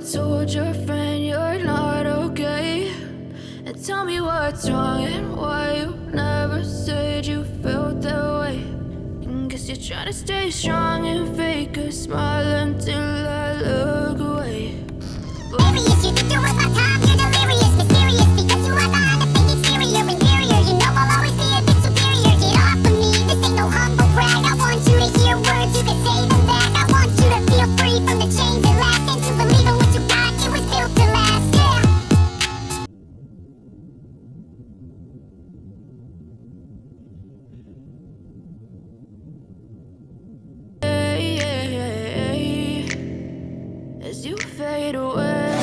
told your friend you're not okay? And tell me what's wrong and why you never said you felt that way. And guess you're trying to stay strong and fake a smile until fade away.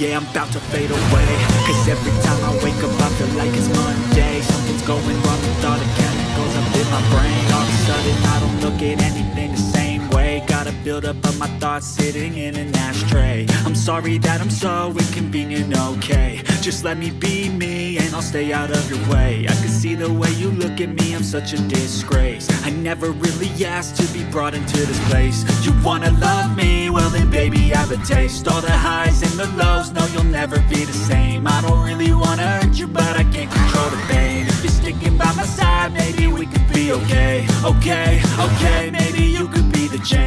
Yeah, I'm about to fade away. Cause every time I wake up I feel like it's Monday. Something's going wrong with all the chemicals up in my brain. All of a sudden I don't look at anything the same way. Gotta build up of my thoughts sitting in an ashtray. I'm sorry that I'm so inconvenient, okay. Just let me be me I'll stay out of your way. I can see the way you look at me, I'm such a disgrace. I never really asked to be brought into this place. You wanna love me? Well then baby I have a taste. All the highs and the lows, no you'll never be the same. I don't really wanna hurt you but I can't control the pain. If you're sticking by my side maybe we could be okay. Okay, okay, maybe you could be the change